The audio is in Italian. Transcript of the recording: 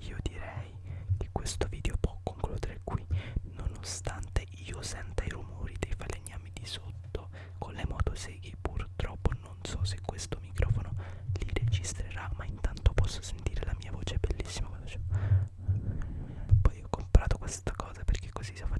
io direi che questo video può concludere qui nonostante io senta i rumori dei falegnami di sotto con le motoseghe purtroppo non so se questo microfono li registrerà ma intanto posso sentire la mia voce bellissima poi ho comprato questa cosa perché così si fa